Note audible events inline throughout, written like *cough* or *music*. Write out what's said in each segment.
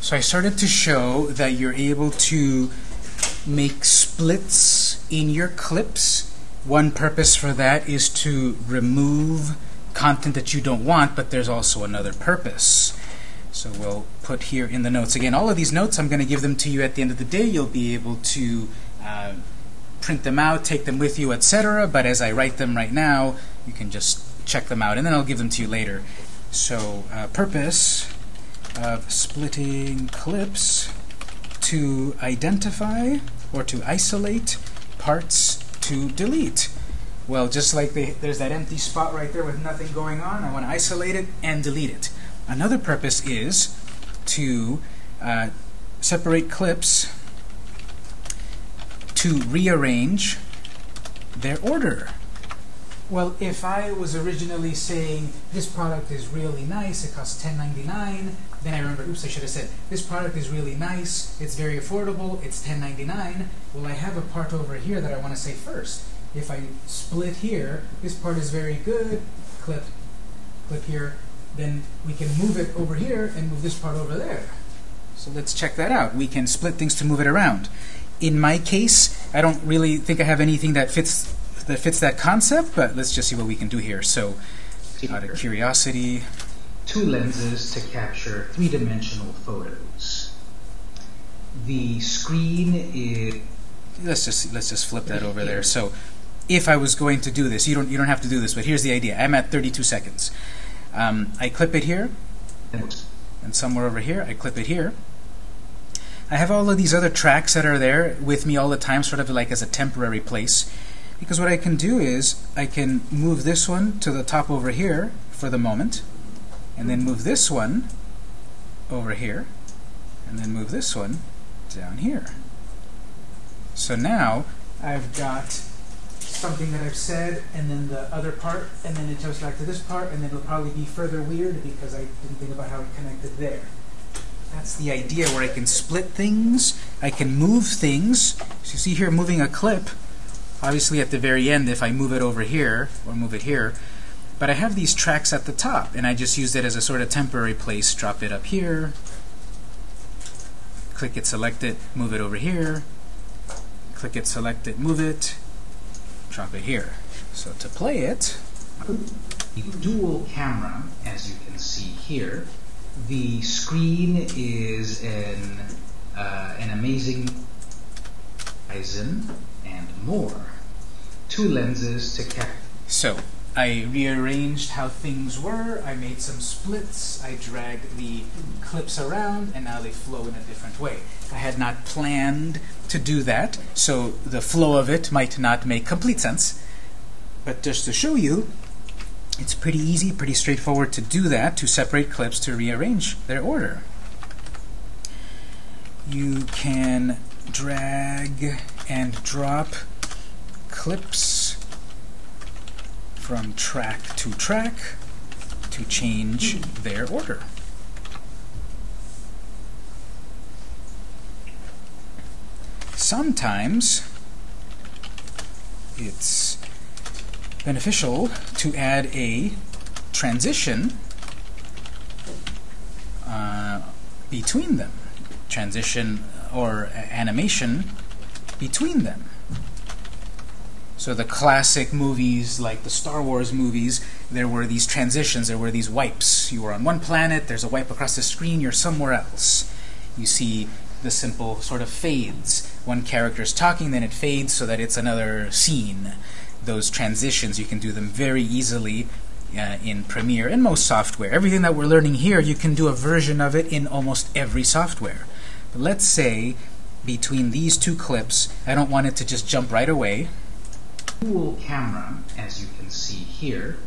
So I started to show that you're able to make splits in your clips. One purpose for that is to remove content that you don't want, but there's also another purpose. So we'll put here in the notes. Again, all of these notes, I'm going to give them to you at the end of the day. You'll be able to uh, print them out, take them with you, etc. But as I write them right now, you can just check them out, and then I'll give them to you later. So uh, purpose of splitting clips to identify or to isolate parts to delete. Well, just like the, there's that empty spot right there with nothing going on, I want to isolate it and delete it. Another purpose is to uh, separate clips to rearrange their order. Well, if I was originally saying this product is really nice, it costs $10.99, then I remember, oops, I should have said, this product is really nice, it's very affordable, it's $10.99. Well, I have a part over here that I want to say first. If I split here, this part is very good, clip, clip here, then we can move it over here and move this part over there. So let's check that out. We can split things to move it around. In my case, I don't really think I have anything that fits that fits that concept, but let's just see what we can do here. So, out of curiosity, two lenses to capture three-dimensional photos. The screen is let's just let's just flip that over there. So, if I was going to do this, you don't you don't have to do this, but here's the idea. I'm at 32 seconds. Um, I clip it here, and somewhere over here, I clip it here. I have all of these other tracks that are there with me all the time, sort of like as a temporary place. Because what I can do is I can move this one to the top over here for the moment, and then move this one over here, and then move this one down here. So now I've got something that I've said, and then the other part, and then it jumps back to this part, and then it'll probably be further weird because I didn't think about how it connected there. That's the idea where I can split things, I can move things. So you see here moving a clip, obviously at the very end if I move it over here, or move it here, but I have these tracks at the top, and I just used it as a sort of temporary place. Drop it up here, click it, select it, move it over here, click it, select it, move it, drop it here. So to play it, dual camera, as you can see here. The screen is an, uh, an amazing Ryzen and more. Two lenses to capture. So I rearranged how things were. I made some splits. I dragged the clips around, and now they flow in a different way. I had not planned to do that, so the flow of it might not make complete sense. But just to show you, it's pretty easy, pretty straightforward to do that, to separate clips to rearrange their order. You can drag and drop clips from track to track to change their order. Sometimes it's beneficial to add a transition uh, between them. Transition or animation between them. So the classic movies, like the Star Wars movies, there were these transitions, there were these wipes. You were on one planet, there's a wipe across the screen, you're somewhere else. You see the simple sort of fades. One character's talking, then it fades so that it's another scene. Those transitions, you can do them very easily uh, in Premiere and most software. Everything that we're learning here, you can do a version of it in almost every software. But let's say between these two clips, I don't want it to just jump right away. Dual camera, as you can see here,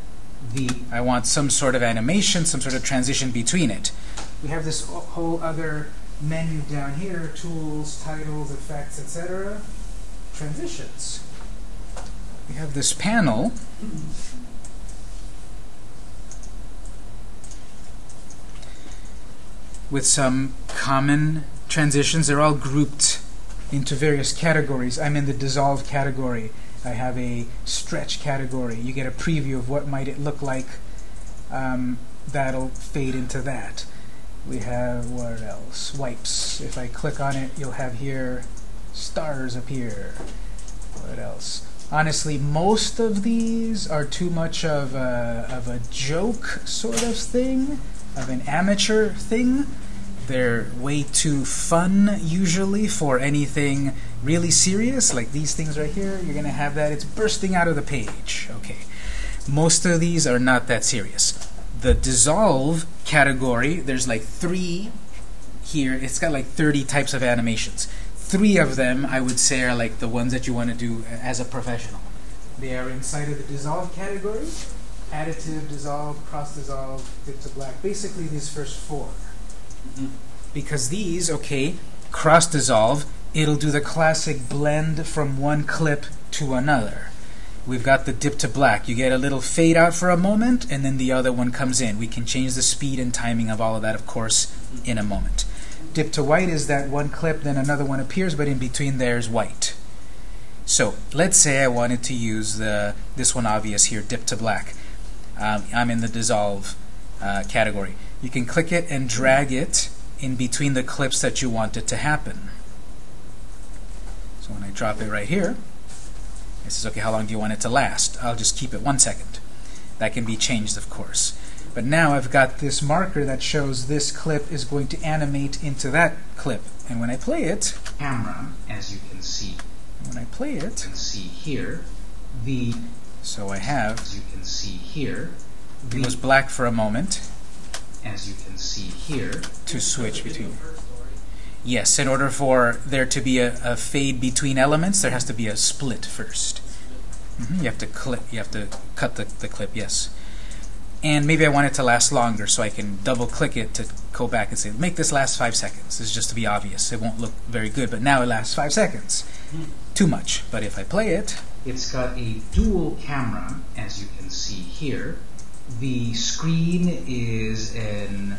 the I want some sort of animation, some sort of transition between it. We have this whole other menu down here, tools, titles, effects, etc. Transitions. We have this panel with some common transitions. They're all grouped into various categories. I'm in the dissolve category. I have a stretch category. You get a preview of what might it look like. Um, that'll fade into that. We have what else? Wipes. If I click on it, you'll have here stars appear. What else? Honestly, most of these are too much of a, of a joke sort of thing, of an amateur thing. They're way too fun usually for anything really serious, like these things right here. You're going to have that. It's bursting out of the page. Okay. Most of these are not that serious. The dissolve category, there's like three here. It's got like 30 types of animations. Three of them, I would say, are like the ones that you want to do as a professional. They are inside of the dissolve category. Additive, dissolve, cross dissolve, dip to black. Basically, these first 4 mm-hmm. Because these, okay, cross dissolve, it'll do the classic blend from one clip to another. We've got the dip to black. You get a little fade out for a moment, and then the other one comes in. We can change the speed and timing of all of that, of course, in a moment. Dip to white is that one clip, then another one appears, but in between there's white. So let's say I wanted to use the this one obvious here, dip to black. Um, I'm in the dissolve uh, category. You can click it and drag it in between the clips that you want it to happen. So when I drop it right here, it says, okay, how long do you want it to last? I'll just keep it one second. That can be changed, of course. But now I've got this marker that shows this clip is going to animate into that clip. And when I play it, camera, as you can see, when I play it, you can see here, the so I have, as you can see here, it was black for a moment as you can see here, to switch between. Yes, in order for there to be a, a fade between elements, there has to be a split 1st mm -hmm. You have to clip. You have to cut the, the clip. Yes. And maybe I want it to last longer, so I can double click it to go back and say, make this last five seconds. This is just to be obvious. It won't look very good, but now it lasts five seconds. Too much. But if I play it, it's got a dual camera, as you can see here. The screen is an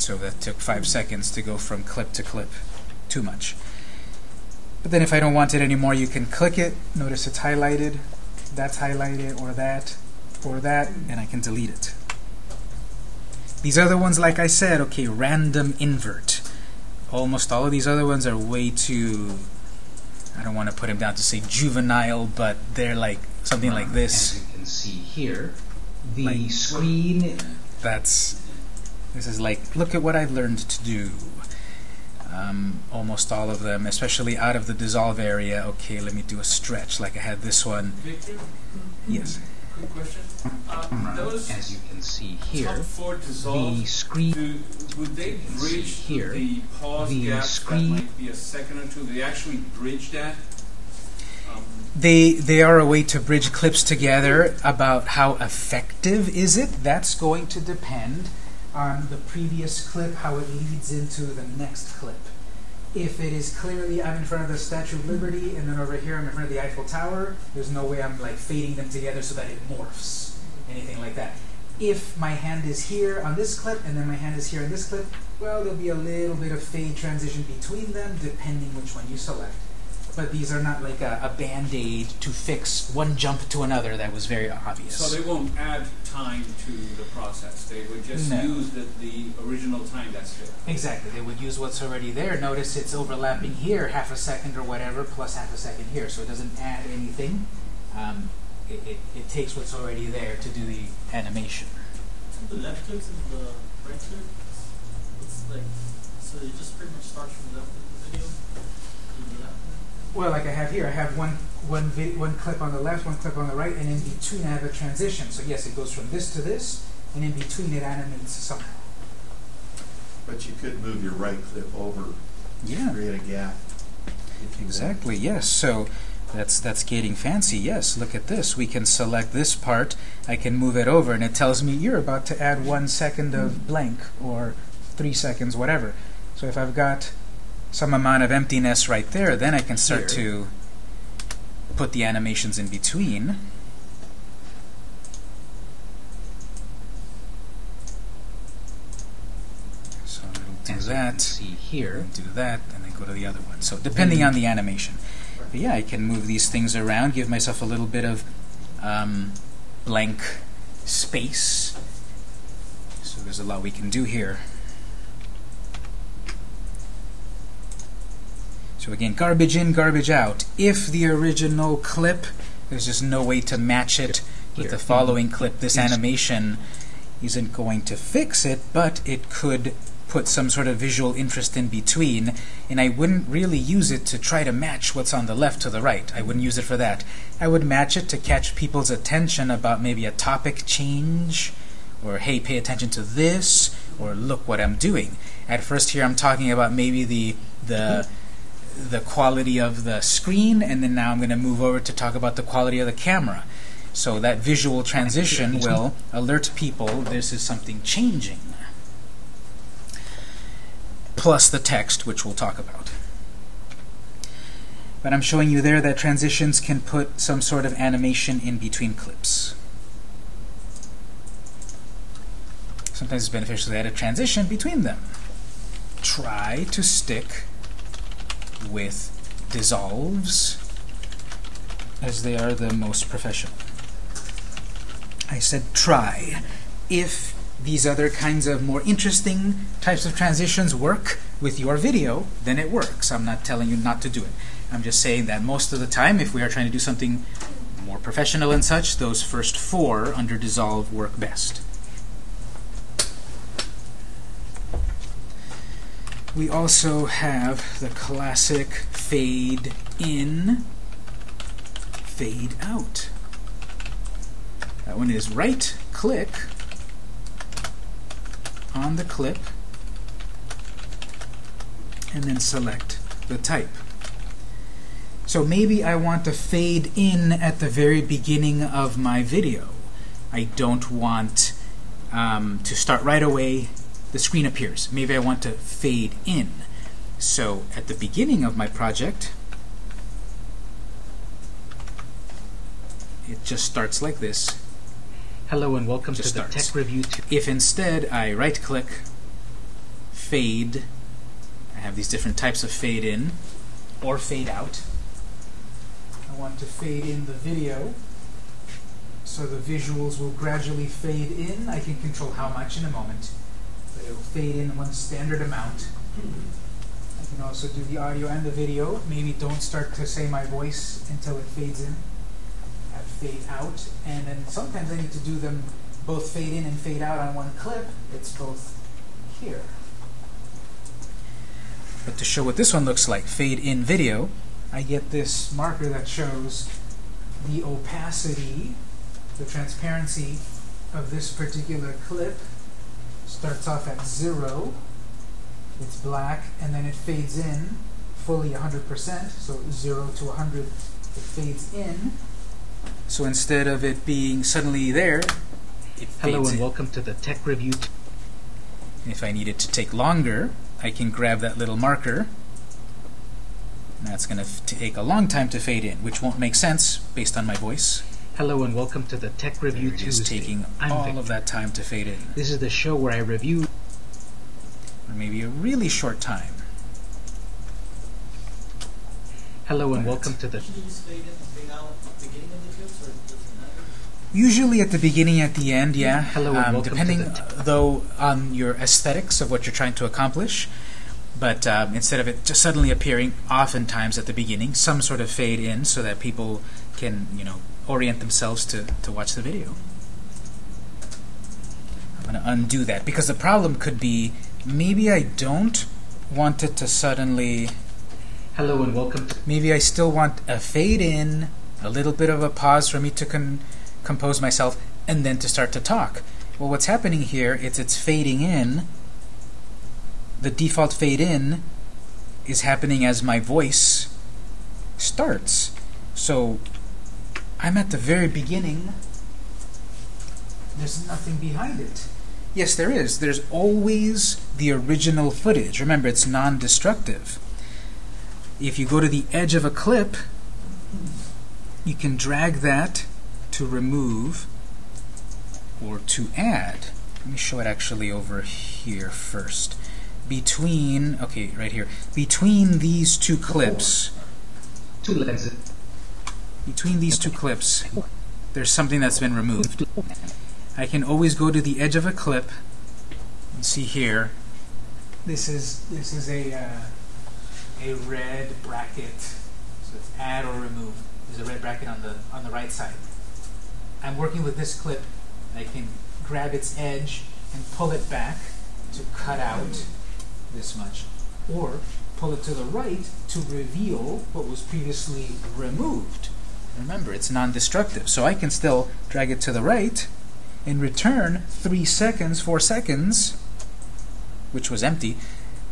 so that took five seconds to go from clip to clip. Too much. But then if I don't want it anymore, you can click it. Notice it's highlighted. That's highlighted, or that, or that, and I can delete it. These other ones, like I said, okay, random invert. Almost all of these other ones are way too, I don't want to put them down to say juvenile, but they're like something like this. As you can see here, the like, screen... That's this is like, look at what I've learned to do. Um, almost all of them, especially out of the dissolve area. Okay, let me do a stretch like I had this one. Victor? Yes. Quick question. Uh, those As you can see here, four dissolve, the screen do, would they bridge here, the pause the gap screen- that might be a second or two? They actually bridge that? Um, They they are a way to bridge clips together. About how effective is it? That's going to depend on the previous clip, how it leads into the next clip. If it is clearly I'm in front of the Statue of Liberty and then over here I'm in front of the Eiffel Tower, there's no way I'm like fading them together so that it morphs, anything like that. If my hand is here on this clip and then my hand is here on this clip, well, there'll be a little bit of fade transition between them depending which one you select but these are not like a, a band-aid to fix one jump to another that was very obvious. so they won't add time to the process. They would just No. use the, the original time that's there. Exactly. They would use what's already there. Notice it's overlapping here half a second or whatever plus half a second here. So it doesn't add anything. Um, it, it, it takes what's already there to do the animation. The left clips and the right clip, it's like, so it just pretty much starts from the left of the video to the left. Well, like I have here, I have one one vi- one clip on the left, one clip on the right, and in between I have a transition. So yes, it goes from this to this, and in between it animates somehow. But you could move your right clip over, Yeah. create a gap. Exactly, yes. So that's that's getting fancy. Yes, look at this. We can select this part. I can move it over, and it tells me you're about to add one second of blank or three seconds, whatever. So if I've got some amount of emptiness right there, then I can start Here. to put the animations in between. So it'll do that see here, do that, and then go to the other one. So depending on the animation. But yeah, I can move these things around, give myself a little bit of um, blank space. So there's a lot we can do here. So again, garbage in, garbage out. If the original clip, there's just no way to match it with the following mm-hmm. clip. This animation isn't going to fix it, but it could put some sort of visual interest in between, and I wouldn't really use it to try to match what's on the left to the right. I wouldn't use it for that. I would match it to catch people's attention about maybe a topic change, or hey, pay attention to this, or look what I'm doing. At first here I'm talking about maybe the the mm-hmm. The quality of the screen, and then now I'm going to move over to talk about the quality of the camera. So that visual transition will alert people this is something changing. Plus the text, which we'll talk about. But I'm showing you there that transitions can put some sort of animation in between clips. Sometimes it's beneficial to add a transition between them. Try to stick with dissolves as they are the most professional. I said try. If these other kinds of more interesting types of transitions work with your video, then it works. I'm not telling you not to do it. I'm just saying that most of the time, if we are trying to do something more professional and such, those first four under Dissolve work best. We also have the classic fade in, fade out. That one is right click on the clip and then select the type. So maybe I want to fade in at the very beginning of my video. I don't want um, to start right away, the screen appears. Maybe I want to fade in. So at the beginning of my project, it just starts like this. Hello and welcome to the. Tech Review If instead I right click, fade, I have these different types of fade in or fade out. I want to fade in the video so the visuals will gradually fade in. I can control how much in a moment, but it will fade in one standard amount. I can also do the audio and the video. Maybe don't start to say my voice until it fades in. Have fade out, and then sometimes I need to do them both fade in and fade out on one clip. It's both here. But to show what this one looks like, fade in video, I get this marker that shows the opacity, the transparency of this particular clip starts off at zero. It's black, and then it fades in fully 100%, so 0 to 100, it fades in. So instead of it being suddenly there, it Hello and in. welcome to the Tech Review 2. If I need it to take longer, I can grab that little marker. And that's going to take a long time to fade in, which won't make sense based on my voice. Hello and welcome to the Tech Review It is Tuesday. taking I'm all Victor. of that time to fade in. This is the show where I review Or maybe a really short time. Hello and Right. welcome to the Should you use fade in and fade out at the beginning of the clips, or does it matter? Usually at the beginning, at the end, yeah. Hello and um, welcome to depending, the t- though, on your aesthetics of what you're trying to accomplish. But um, instead of it just suddenly appearing, oftentimes at the beginning, some sort of fade in so that people can, you know, orient themselves to, to watch the video. I'm going to undo that because the problem could be maybe I don't want it to suddenly Hello and welcome Maybe I still want a fade in, a little bit of a pause for me to con- compose myself, and then to start to talk. Well, what's happening here is it's fading in. The default fade in is happening as my voice starts. So I'm at the very beginning. There's nothing behind it. Yes, there is. There's always the original footage. Remember, it's non destructive if you go to the edge of a clip, you can drag that to remove or to add. Let me show it actually over here first. Between, okay, right here. Between these two clips, two lenses. Between these two clips, there's something that's been removed. I can always go to the edge of a clip and see here. This is this is a uh, a red bracket. So it's add or remove. There's a red bracket on the on the right side. I'm working with this clip. I can grab its edge and pull it back to cut out this much, or pull it to the right to reveal what was previously removed. Remember, it's non-destructive, so I can still drag it to the right and return three seconds, four seconds, which was empty,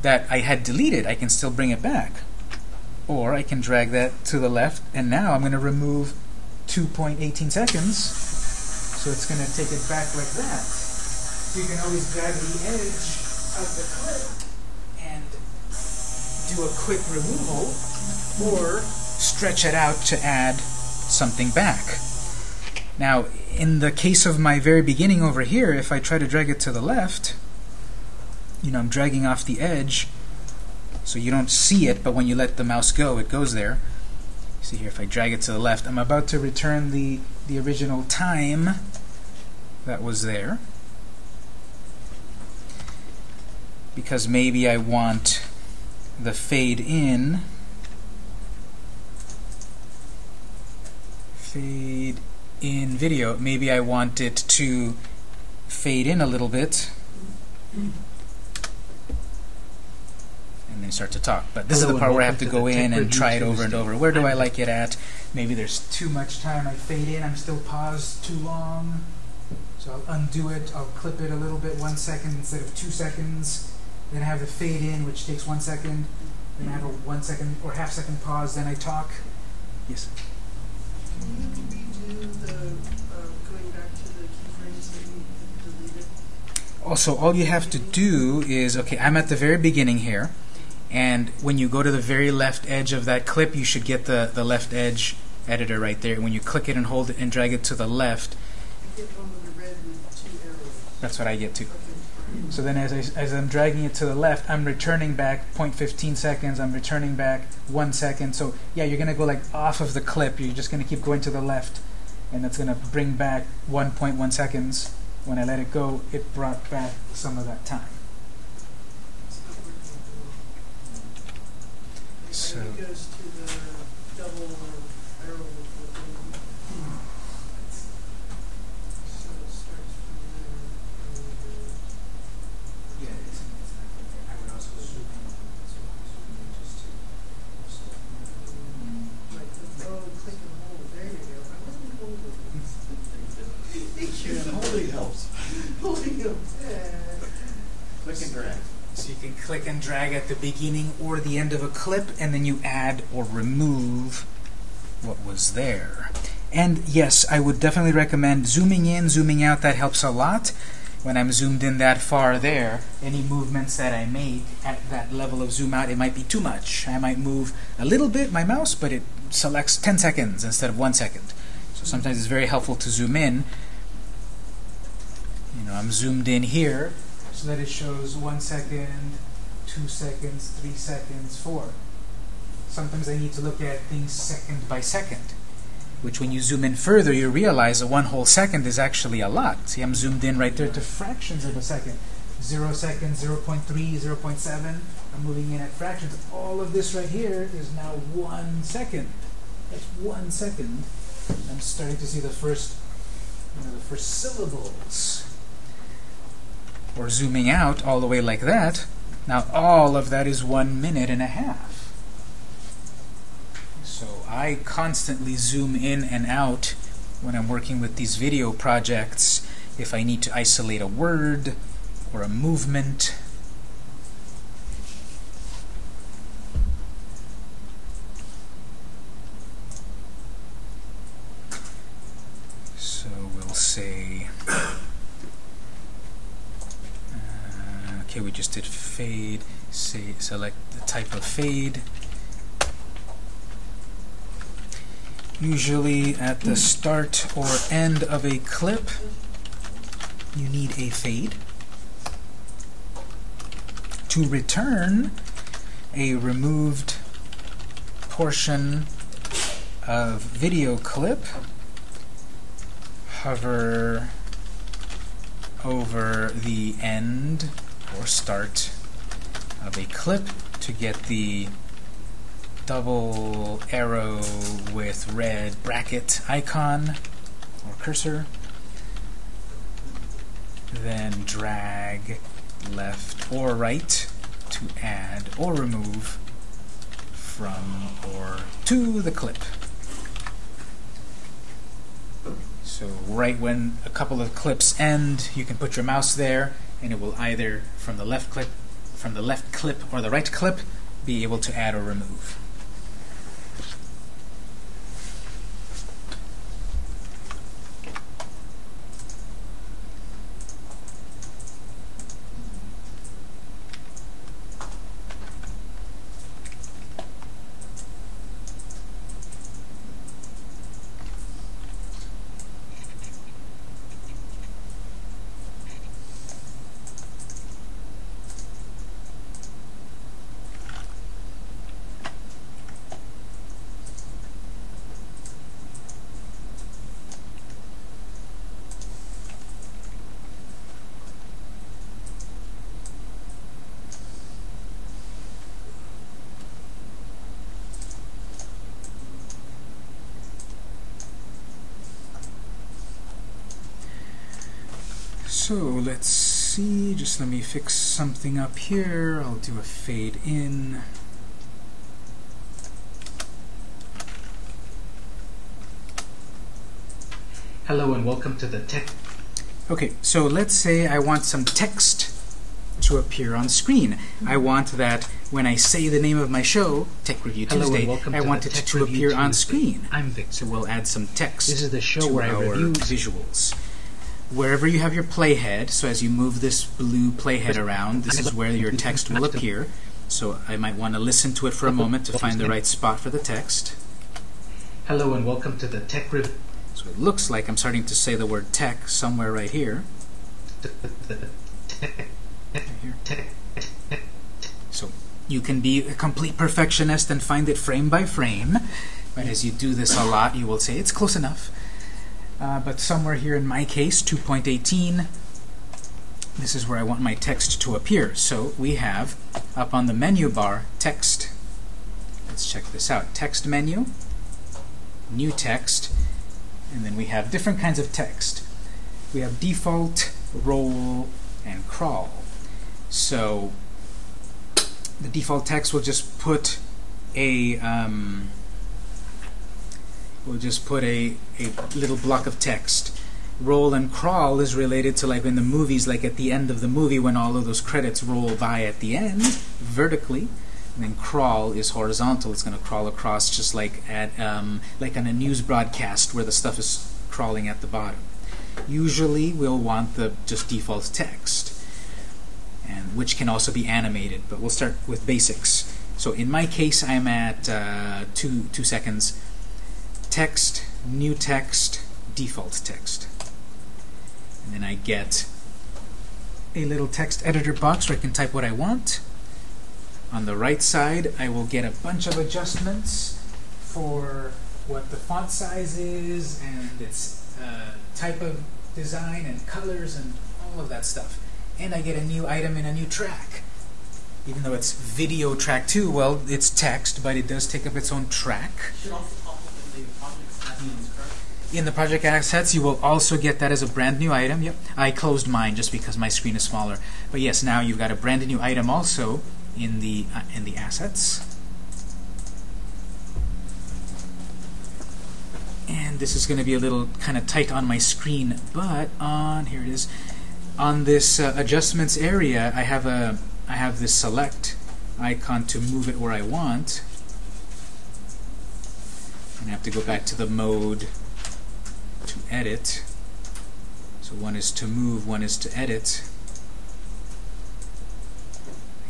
that I had deleted. I can still bring it back. Or I can drag that to the left, and now I'm going to remove 2.18 seconds, so it's going to take it back like that. So you can always grab the edge of the clip and do a quick removal, or stretch it out to add something back. Now, in the case of my very beginning over here, if I try to drag it to the left, you know, I'm dragging off the edge, so you don't see it, but when you let the mouse go, it goes there. See here, if I drag it to the left, I'm about to return the, the original time that was there. Because maybe I want the fade in fade in video. Maybe I want it to fade in a little bit and then start to talk. But this is the part where I have to welcome go *laughs* in and try it over and over. Where do I like it at? Maybe there's too much time. I fade in. I'm still paused too long. So I'll undo it. I'll clip it a little bit, one second instead of two seconds. Then I have the fade in, which takes one second. Then I have a one second or half second pause. Then I talk. Yes. Also, all you have to do is, okay, I'm at the very beginning here, and when you go to the very left edge of that clip, you should get the, the left edge editor right there. When you click it and hold it and drag it to the left, that's what I get to. So then as, I, as I'm dragging it to the left, I'm returning back 0.15 seconds, I'm returning back one second. So yeah, you're going to go like off of the clip, you're just going to keep going to the left, and that's going to bring back 1.1 seconds. When I let it go, it brought back some of that time. It's not working at all. So- And it goes to the double arrow with the thing. So it starts from there. and goes- Yeah, it's, it's not there. I would also zoom in. So zoom in just to. Like the, oh, click and hold, there you go. I wasn't holding. Thank you. Yeah, holding helps. Holding them. Yeah. Click and drag. So you can click and drag at the beginning or the end of a clip, and then you add or remove what was there. And yes, I would definitely recommend zooming in, zooming out. That helps a lot. When I'm zoomed in that far there, any movements that I make at that level of zoom out, it might be too much. I might move a little bit my mouse, but it selects 10 seconds instead of one second. So sometimes it's very helpful to zoom in. You know, I'm zoomed in here, so that it shows one second, two seconds, three seconds, four. Sometimes I need to look at things second by second, which when you zoom in further, you realize that one whole second is actually a lot. See, I'm zoomed in right there to fractions of a second. Zero seconds, 0.3, 0.7. I'm moving in at fractions. All of this right here is now one second. That's one second. I'm starting to see the first, you know, the first syllables or zooming out all the way like that, now all of that is one minute and a half. So I constantly zoom in and out when I'm working with these video projects if I need to isolate a word or a movement. So we'll say uh, okay, we just did fade. Say, select the type of fade. Usually at the start or end of a clip, you need a fade. To return a removed portion of video clip, hover over the end or start of a clip to get the double arrow with red bracket icon or cursor. Then drag left or right to add or remove from or to the clip. So right when a couple of clips end, you can put your mouse there and it will either from the left clip from the left clip or the right clip be able to add or remove. So let's let me fix something up here. I'll do a fade in. Hello and welcome to the Tech. Okay, so let's say I want some text to appear on screen. I want that when I say the name of my show, Tech Review Hello Tuesday, I want it to appear on screen. I'm Victor. So we'll add some text This is the show to where I review visuals. Wherever you have your playhead, so as you move this blue playhead around, this is where your text will appear. So I might want to listen to it for a moment to find the right spot for the text. Hello and welcome to the Tech Review. So it looks like I'm starting to say the word tech somewhere right here. Right here. So you can be a complete perfectionist and find it frame by frame, but as you do this a lot, you will say it's close enough. Uh, but somewhere here in my case, 2.18, this is where I want my text to appear. So we have up on the menu bar text. Let's check this out. Text menu, new text, and then we have different kinds of text. We have default, roll, and crawl. So the default text will just put a um, we'll just put a, a little block of text. Roll and crawl is related to like in the movies, like at the end of the movie when all of those credits roll by at the end, vertically. And then crawl is horizontal. It's going to crawl across just like at um, like on a news broadcast where the stuff is crawling at the bottom. Usually we'll want the just default text, and which can also be animated. But we'll start with basics. So in my case, I'm at uh, two two seconds. Text, new text, default text, and then I get a little text editor box where I can type what I want. On the right side, I will get a bunch of adjustments for what the font size is and its uh, type of design and colors and all of that stuff. And I get a new item in a new track. Even though it's video track 2, well, it's text, but it does take up its own track also pop up in the project assets, correct? In the project assets, you will also get that as a brand new item. Yep, I closed mine just because my screen is smaller. But yes, now you've got a brand new item also in the uh, in the assets. And this is going to be a little kind of tight on my screen, but on here it is. On this uh, adjustments area, I have a I have this select icon to move it where I want. And I have to go back to the mode edit. So one is to move, one is to edit.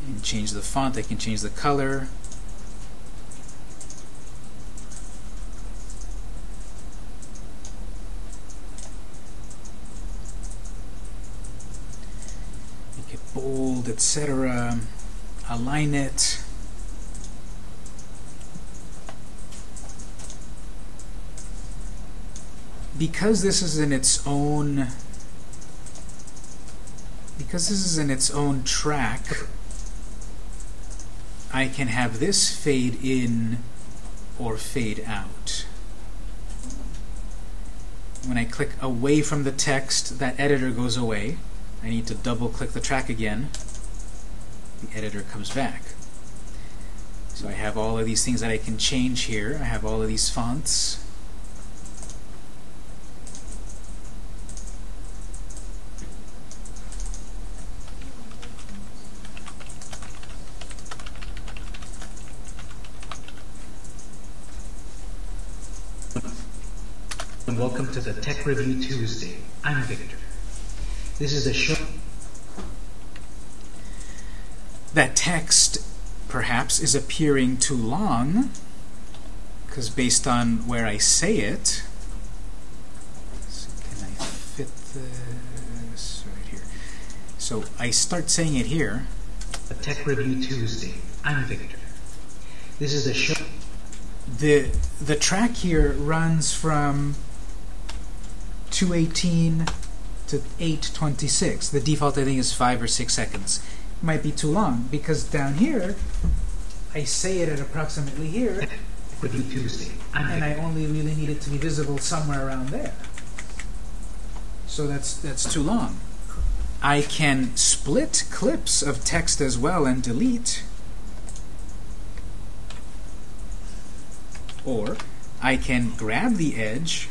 I can change the font, I can change the color. Make it bold, etc. Align it. Because this is in its own because this is in its own track I can have this fade in or fade out. When I click away from the text, that editor goes away. I need to double click the track again. The editor comes back. So I have all of these things that I can change here. I have all of these fonts. And welcome to the Tech Review Tuesday. I'm Victor. This is a show. That text perhaps is appearing too long because based on where I say it, so can I fit this right here? So I start saying it here. A Tech Review Tuesday. I'm Victor. This is a show. The the track here runs from 218 to 826. The default I think is five or six seconds. It Might be too long because down here I say it at approximately here, *laughs* Tech Review Tuesday. I'm and I only really need it to be visible somewhere around there. So that's that's too long. I can split clips of text as well and delete. Or I can grab the edge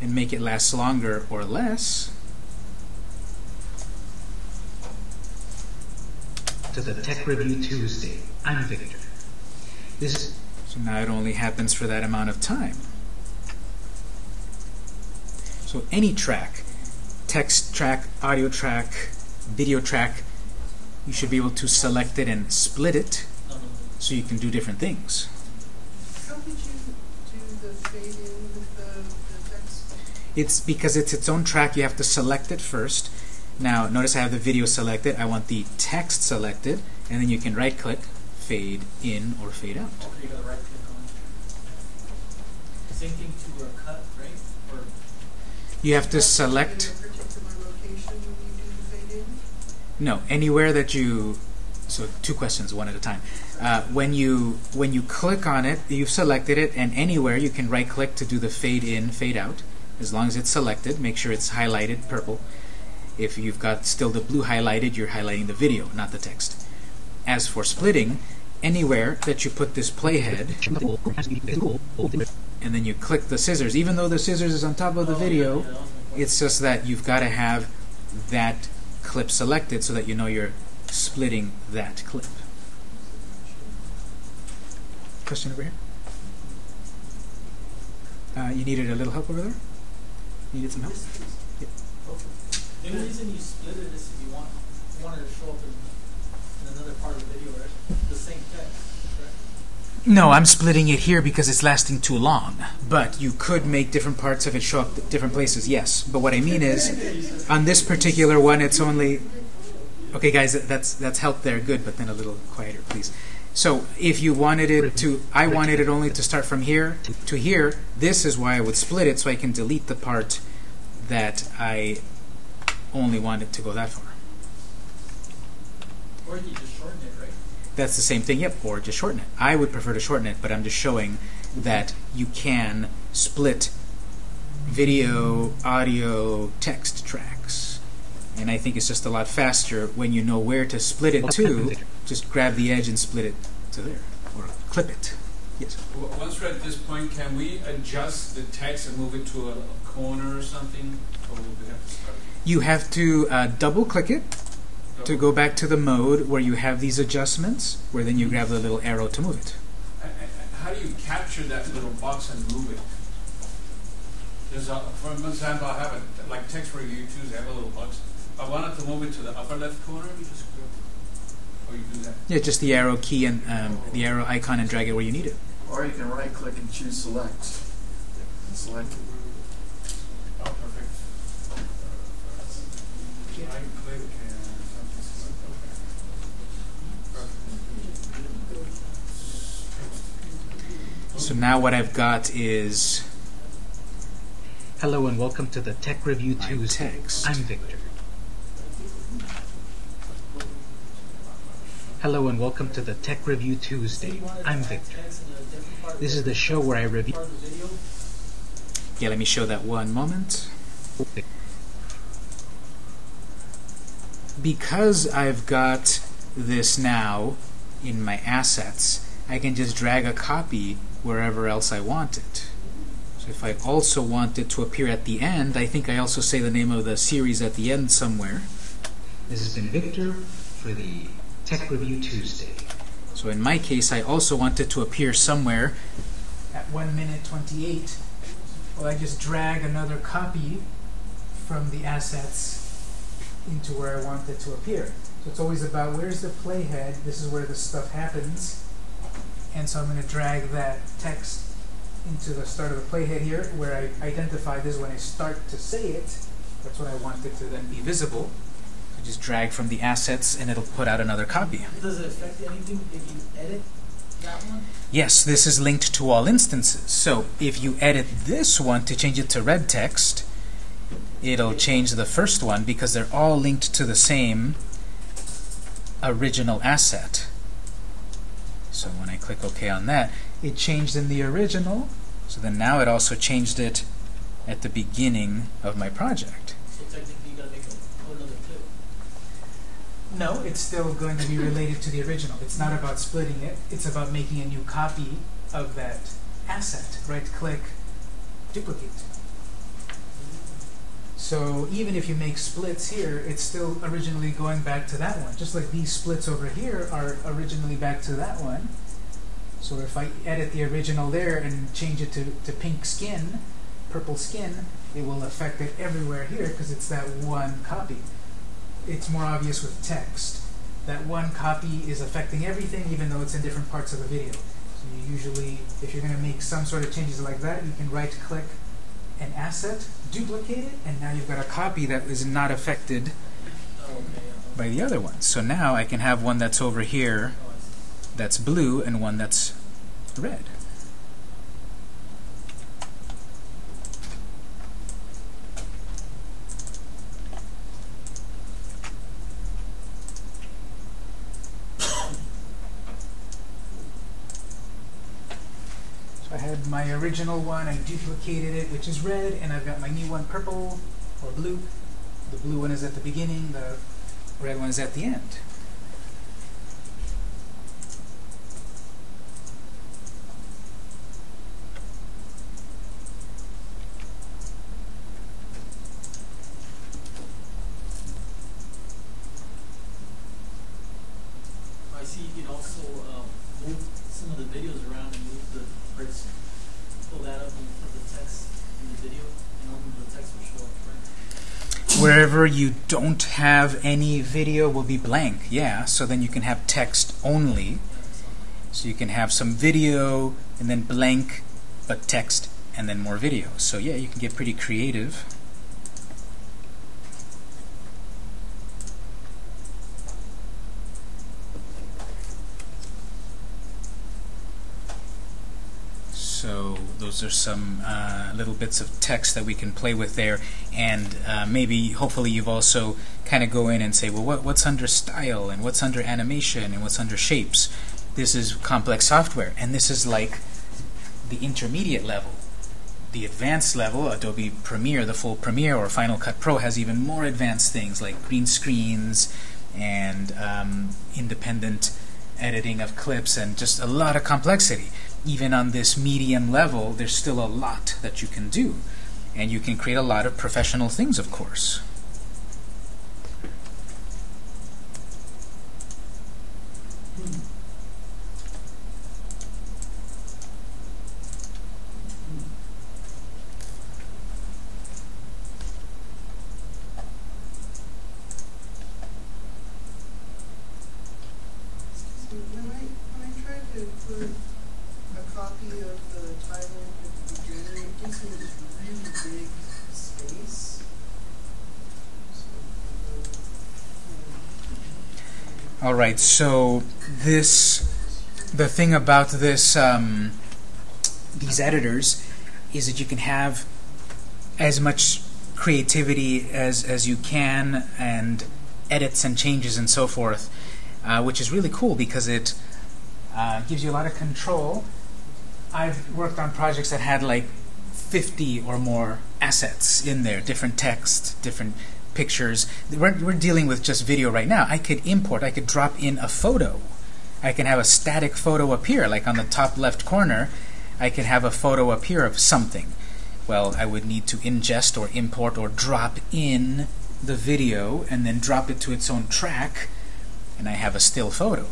and make it last longer or less. to the Tech Review Tuesday. I'm Victor. This is So now it only happens for that amount of time. So any track, text track, audio track, video track, you should be able to select it and split it so you can do different things. How did you do the fade It's because it's its own track, you have to select it first. Now, notice I have the video selected. I want the text selected, and then you can right click, fade in or fade out. Okay, you right click on it. Same thing to a cut, right? Or You have to select, a particular location when you do the fade in? no, anywhere that you, so two questions, one at a time. Uh, when you when you click on it, you've selected it, and anywhere you can right click to do the fade in, fade out. As long as it's selected, make sure it's highlighted purple. If you've got still the blue highlighted, you're highlighting the video, not the text. As for splitting, anywhere that you put this playhead, and then you click the scissors, even though the scissors is on top of the video, it's just that you've got to have that clip selected so that you know you're splitting that clip. Question over here? Uh, you needed a little help over there? Needed some help? Yes, please. Yep. The only reason you split it is if you want you want to show up in, in another part of the video, right? The same text, correct? No, I'm splitting it here because it's lasting too long. But you could make different parts of it show up at different places, yes. But what I mean is, on this particular one, it's only. Okay, guys, that's that's help there, good. But then a little quieter, please. So if you wanted it to, I wanted it only to start from here to here. This is why I would split it, so I can delete the part that I only wanted to go that far. Or you just shorten it, right? That's the same thing, yep, or just shorten it. I would prefer to shorten it, but I'm just showing that you can split video, audio, text tracks. And I think it's just a lot faster when you know where to split it to. Just grab the edge and split it to there, or clip it. Yes. Once we're at this point, can we adjust the text and move it to a a corner or something? Or will we have to start? You have to uh, double click it to go back to the mode where you have these adjustments, where then you grab the little arrow to move it. How do you capture that little box and move it? There's a, for example, I have a, like text review Tuesday, I have a little box. I wanted to move it to the upper left corner, you just go, or you do that. Yeah, just the arrow key and um, the arrow icon and drag it where you need it. Or you can right click and choose select. And select it. Oh, perfect. Right click and something select, okay. So now what I've got is Hello and welcome to the Tech Review My Tuesday. text. I'm Victor. Hello and welcome to the Tech Review Tuesday. you wanted to I'm Victor. text in a different part of This is the show where I review. part of the video. Yeah, let me show that one moment. Because I've got this now in my assets, I can just drag a copy wherever else I want it. So if I also want it to appear at the end, I think I also say the name of the series at the end somewhere. This has been Victor for the Tech Review Tuesday. So in my case, I also want it to appear somewhere at 1 minute 28. Well, I just drag another copy from the assets into where I want it to appear. So it's always about where's the playhead, this is where the stuff happens, and so I'm going to drag that text into the start of the playhead here, where I identify this when I start to say it. That's what I want it to then be visible. So just drag from the assets and it'll put out another copy. Does it affect anything if you edit that one? Yes, this is linked to all instances. So if you edit this one to change it to red text, it'll change the first one because they're all linked to the same original asset. So when I click OK on that, it changed in the original. So then now it also changed it at the beginning of my project. So technically, you gotta make a whole other clip. No, it's still going to be related to the original. It's not about splitting it. It's about making a new copy of that asset. Right click, duplicate. So even if you make splits here, it's still originally going back to that one. Just like these splits over here are originally back to that one. So if I edit the original there and change it to, to pink skin, purple skin, it will affect it everywhere here because it's that one copy it's more obvious with text. That one copy is affecting everything, even though it's in different parts of the video. So you usually, if you're going to make some sort of changes like that, you can right-click an asset, duplicate it, and now you've got a copy that is not affected by the other one. So now I can have one that's over here that's blue and one that's red. So I had my original one, I duplicated it, which is red, and I've got my new one purple or blue. The blue one is at the beginning, the red one is at the end. I see you can also um, move some of the videos around and move the bricks, pull that up and put the text in the video, and only the text will show up, right? Wherever you don't have any video will be blank, yeah. So then you can have text only. So you can have some video and then blank, but text and then more video. So yeah, you can get pretty creative. So those are some uh, little bits of text that we can play with there, and uh, maybe, hopefully, you've also kind of go in and say, well, what, what's under style, and what's under animation, and what's under shapes. This is complex software, and this is like the intermediate level. The advanced level, Adobe Premiere, the full Premiere or Final Cut Pro has even more advanced things like green screens and um, independent editing of clips and just a lot of complexity. Even on this medium level, there's still a lot that you can do. And you can create a lot of professional things, of course. So when I, when I tried to put a copy of the title at the beginning, it gives me this really big space. So, um, All right, so this, the thing about this, um, these editors, is that you can have as much creativity as as you can, and edits and changes and so forth. uh, which is really cool because it uh, gives you a lot of control. I've worked on projects that had like 50 or more assets in there, different text, different pictures. We're, we're dealing with just video right now. I could import, I could drop in a photo. I can have a static photo appear, like on the top left corner, I can have a photo appear of something. Well, I would need to ingest or import or drop in the video and then drop it to its own track, and I have a still photo.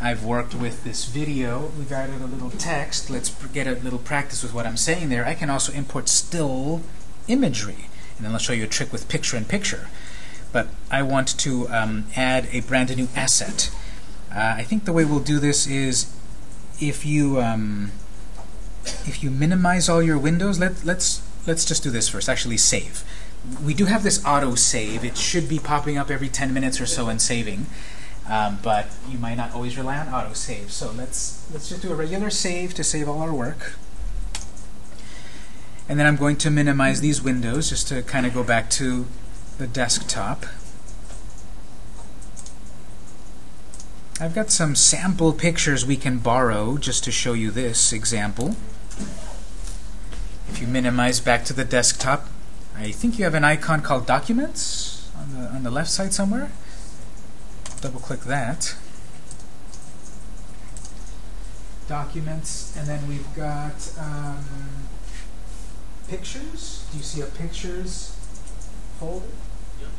I've worked with this video. We've added a little text. Let's get a little practice with what I'm saying there. I can also import still imagery. And then I'll show you a trick with picture-in-picture. But I want to um, add a brand new asset. Uh, I think the way we'll do this is if you um, if you minimize all your windows, let, let's let's just do this first. Actually, save. We do have this auto save. It should be popping up every 10 minutes or so and saving, um, but you might not always rely on auto save. So let's let's just do a regular save to save all our work. And then I'm going to minimize these windows just to kind of go back to the desktop. I've got some sample pictures we can borrow just to show you this example. If you minimize back to the desktop, I think you have an icon called Documents on the, on the left side somewhere. Double click that. Documents, and then we've got um, Pictures. Do you see a Pictures folder? Yep.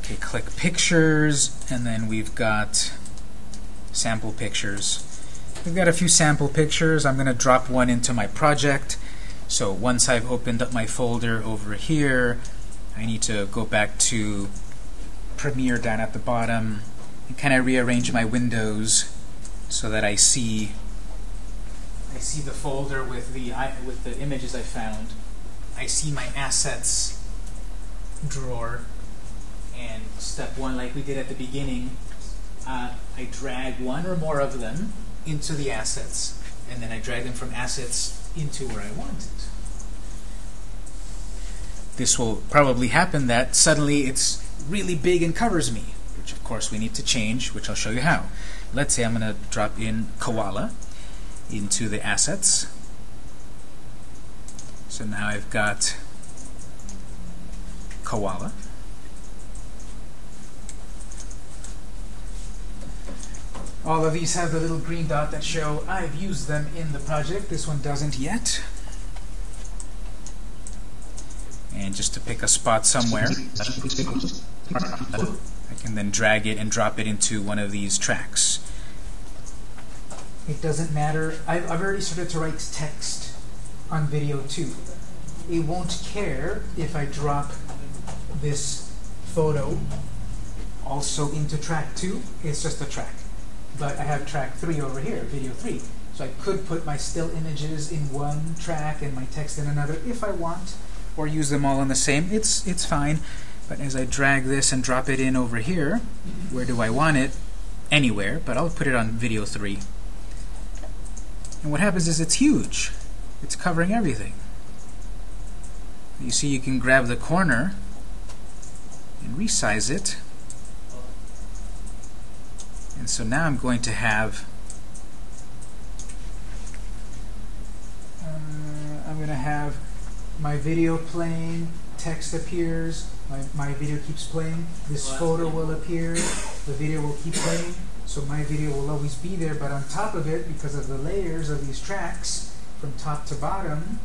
Okay, click Pictures, and then we've got Sample Pictures. We've got a few sample pictures. I'm going to drop one into my project. So once I've opened up my folder over here, I need to go back to Premiere down at the bottom and kind of rearrange my windows so that I see see the folder with the with the images I found. I see my assets drawer and step one like we did at the beginning uh, I drag one or more of them into the assets and then I drag them from assets into where I want it. This will probably happen that suddenly it's really big and covers me, which of course we need to change, which I'll show you how. Let's say I'm going to drop in koala into the assets. So now I've got koala. All of these have the little green dot that show I've used them in the project. This one doesn't yet. And just to pick a spot somewhere, I can then drag it and drop it into one of these tracks. It doesn't matter. I've, I've already started to write text on video too. It won't care if I drop this photo also into track 2. It's just a track. But I have track 3 over here, video 3. So I could put my still images in one track and my text in another if I want, or use them all in the same. It's, it's fine. But as I drag this and drop it in over here, where do I want it? Anywhere, but I'll put it on video 3. And what happens is it's huge. It's covering everything. You see you can grab the corner and resize it. And so now I'm going to have uh, I'm going to have my video playing, text appears, my, my video keeps playing, this photo will appear, the video will keep playing, so my video will always be there, but on top of it, because of the layers of these tracks, from top to bottom,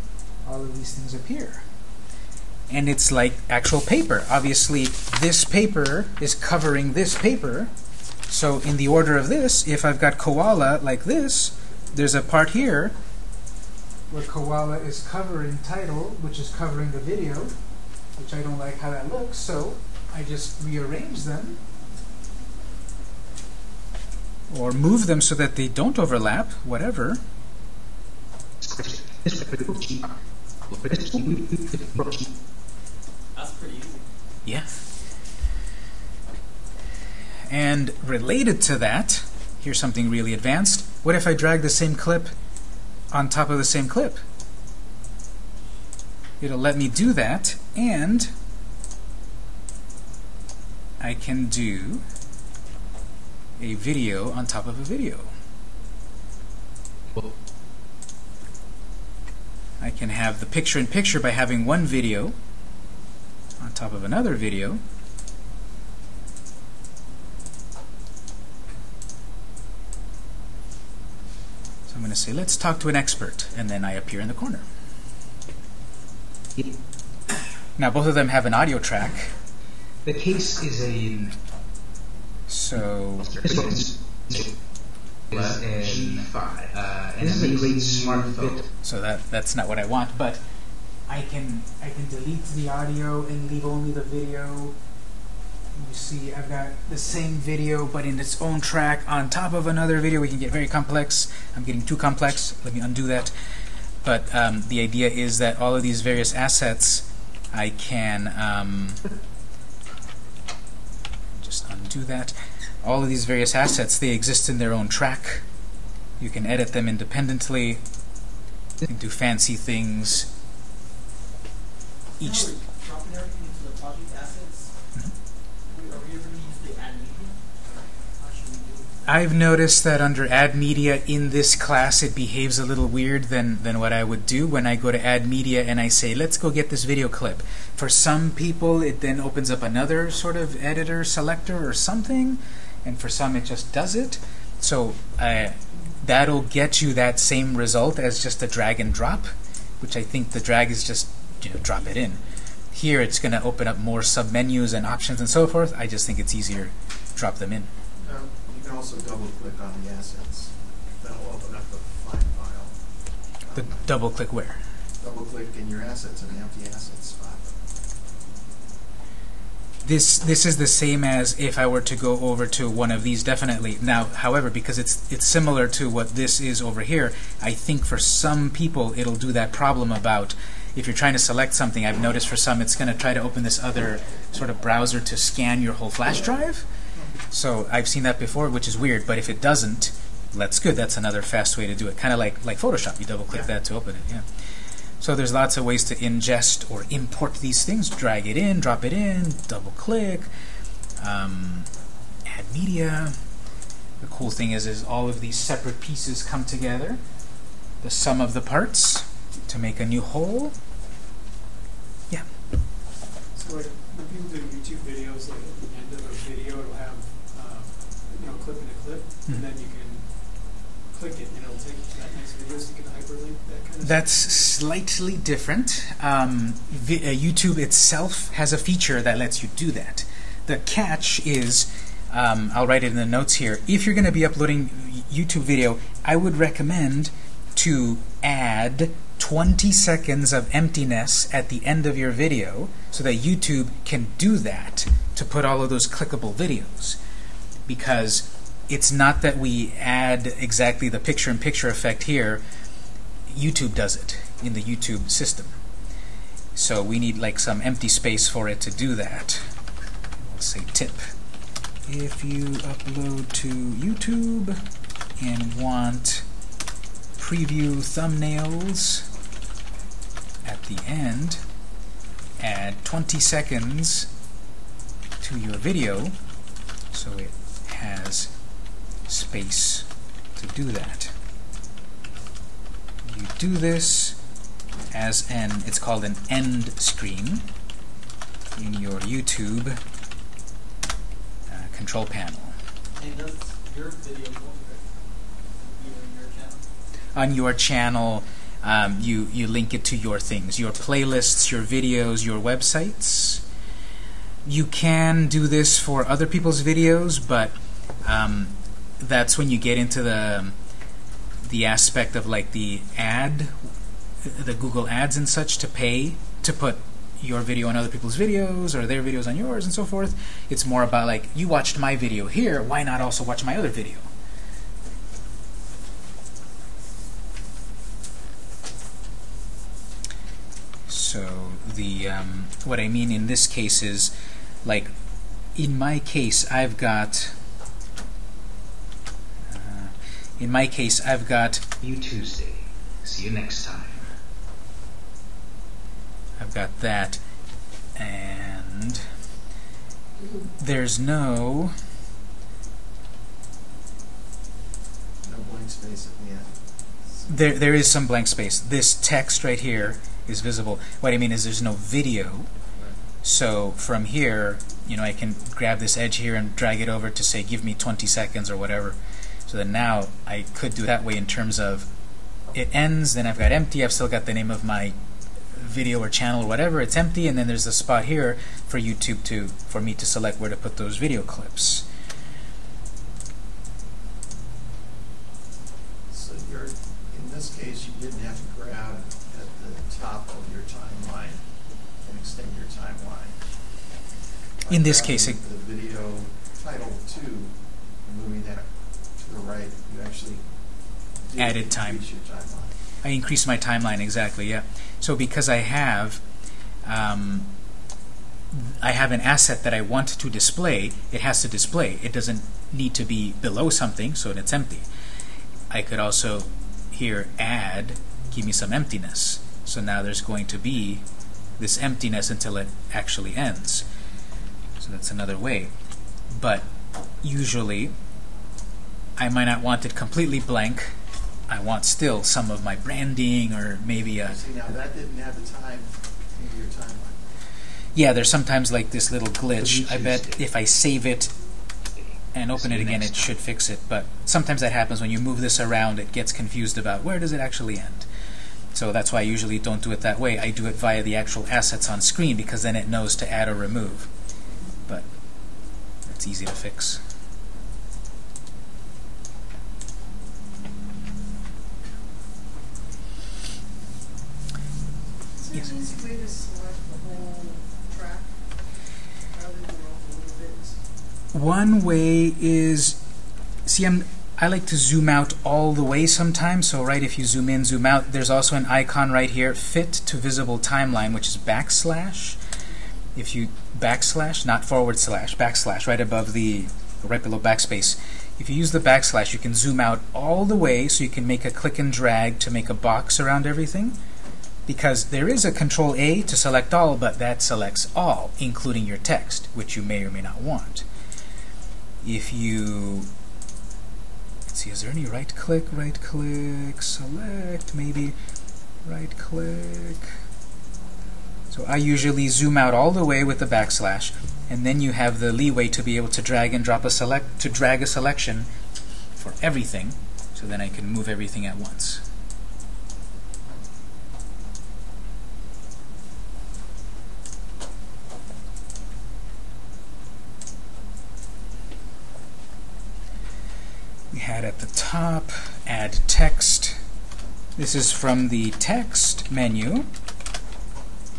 all of these things appear. And it's like actual paper. Obviously, this paper is covering this paper, so in the order of this, if I've got koala like this, there's a part here where koala is covering title, which is covering the video, which I don't like how that looks, so I just rearrange them or move them so that they don't overlap, whatever. That's pretty easy. Yeah. And related to that, here's something really advanced. What if I drag the same clip on top of the same clip? It'll let me do that, and I can do a video on top of a video. Well, I can have the picture-in-picture by having one video on top of another video. So I'm going to say, let's talk to an expert, and then I appear in the corner. Now both of them have an audio track, The case is a so this one is an, uh, an amazing smartphone. so that that's not what I want, but I can I can delete the audio and leave only the video. You see, I've got the same video, but in its own track on top of another video. We can get very complex. I'm getting too complex. Let me undo that. But um, the idea is that all of these various assets, I can um, undo that. All of these various assets, they exist in their own track. You can edit them independently. You can do fancy things. Each Now we're dropping everything into the project assets. We- Are we ever gonna use the add media? How should we do it? I've noticed that under add media in this class it behaves a little weird than, than what I would do when I go to add media and I say let's go get this video clip. For some people it then opens up another sort of editor selector or something and for some it just does it. So uh, that'll get you that same result as just a drag and drop which I think the drag is just you know drop it in. Here it's going to open up more submenus and options and so forth. I just think it's easier drop them in. Also double click on the assets. That'll open up the file. The double click where? Double click in your assets in the empty assets spot. This this is the same as if I were to go over to one of these definitely. Now, however, because it's it's similar to what this is over here, I think for some people it'll do that problem about if you're trying to select something, I've noticed for some it's going to try to open this other sort of browser to scan your whole flash drive. So I've seen that before, which is weird, but if it doesn't, that's good. That's another fast way to do it. Kind of like like Photoshop, you double click that to open it, yeah. So there's lots of ways to ingest or import these things. Drag it in, drop it in, double click, um, add media. The cool thing is, is all of these separate pieces come together. The sum of the parts to make a new whole. Yeah. So like when people do YouTube videos, like at the end of a video, it'll have, uh, you know, clip in a clip, Mhm. And then you can click it, and it'll take you to that next video, so you can hyperlink that kind of That's slightly different. Um, uh, YouTube itself has a feature that lets you do that. The catch is, um, I'll write it in the notes here, if you're going to be uploading YouTube video, I would recommend to add 20 seconds of emptiness at the end of your video so that YouTube can do that to put all of those clickable videos. Because it's not that we add exactly the picture-in-picture effect here, YouTube does it in the YouTube system. So we need like some empty space for it to do that. We'll say tip. If you upload to YouTube and want preview thumbnails at the end, add 20 seconds to your video so it space to do that you do this as an, it's called an end screen in your YouTube uh, control panel. And does your video go right? You and your? On your channel, um, you, you link it to your things, your playlists, your videos, your websites. You can do this for other people's videos, but um, that's when you get into the the aspect of like the ad, the Google ads and such to pay to put your video on other people's videos or their videos on yours and so forth. It's more about like you watched my video here, why not also watch my other video? So the um, what I mean in this case is like in my case I've got uh, in my case I've got You Tuesday. See you next time. I've got that and there's no no blank space at the end. There, there is some blank space. This text right here is visible. What I mean is there's no video. So from here, you know, I can grab this edge here and drag it over to say, give me 20 seconds or whatever. So then now I could do it that way in terms of it ends, then I've got empty, I've still got the name of my video or channel or whatever, it's empty, and then there's a spot here for YouTube to, for me to select where to put those video clips. So you're, in this case, you didn't have to grab at the top of your timeline and extend your timeline. By In this case, it- The video title two, and moving that to the right, you actually did Added time. I increase my timeline exactly, yeah. So because I have um, I have an asset that I want to display, it has to display. It doesn't need to be below something, so it's empty. I could also here add, give me some emptiness. So now there's going to be this emptiness until it actually ends. So that's another way. But usually, I might not want it completely blank. I want still some of my branding or maybe a See, now that didn't have the time in your timeline. yeah, there's sometimes like this little glitch. I bet if I save it and open it again, it should fix it. But sometimes that happens when you move this around, it gets confused about where does it actually end. So that's why I usually don't do it that way. I do it via the actual assets on screen because then it knows to add or remove. But it's easy to fix. Is Yes. easy to select the whole track rather than little bits? One way is, see, I'm, I like to zoom out all the way sometimes. So, right, if you zoom in, zoom out, there's also an icon right here, fit to visible timeline, which is backslash. If you backslash, not forward slash, backslash, right above the, right below backspace. If you use the backslash, you can zoom out all the way so you can make a click and drag to make a box around everything. Because there is a control A to select all, but that selects all, including your text, which you may or may not want. If you see is there any right click right click select maybe right click so I usually zoom out all the way with the backslash and then you have the leeway to be able to drag and drop a select to drag a selection for everything so then I can move everything at once had at the top add text. This is from the text menu.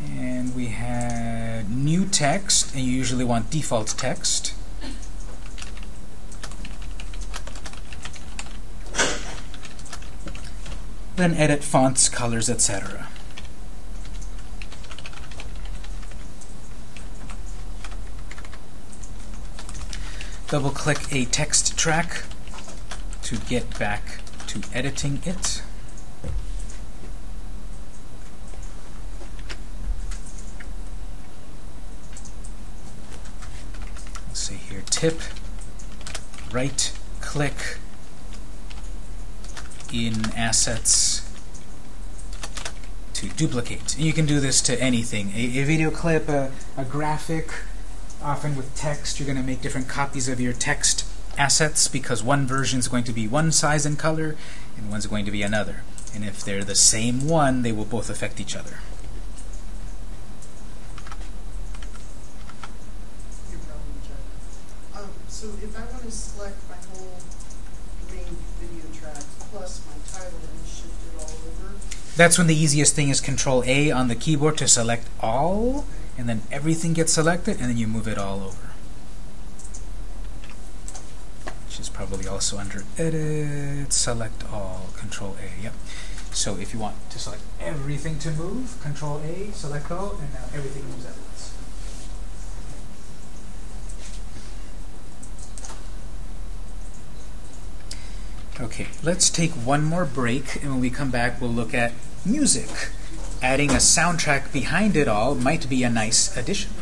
And we had new text and you usually want default text. Then edit fonts colors etc double click a text track to get back to editing it. Let's see here, tip, right click in assets to duplicate. You can do this to anything, a, a video clip, a, a graphic, often with text, you're going to make different copies of your text assets because one version is going to be one size and color and one's going to be another. And if they're the same one, they will both affect each other. Your problem, Jeff. Um, so if I want to select my whole main video track plus my title and shift it all over, That's when the easiest thing is Control A on the keyboard to select all, and then everything gets selected, and then you move it all over. Which is probably also under Edit, Select All, Control A. Yep. So if you want to select everything to move, Control A, Select All, and now everything moves at once. Okay, let's take one more break, and when we come back, we'll look at music. Adding a soundtrack behind it all might be a nice addition.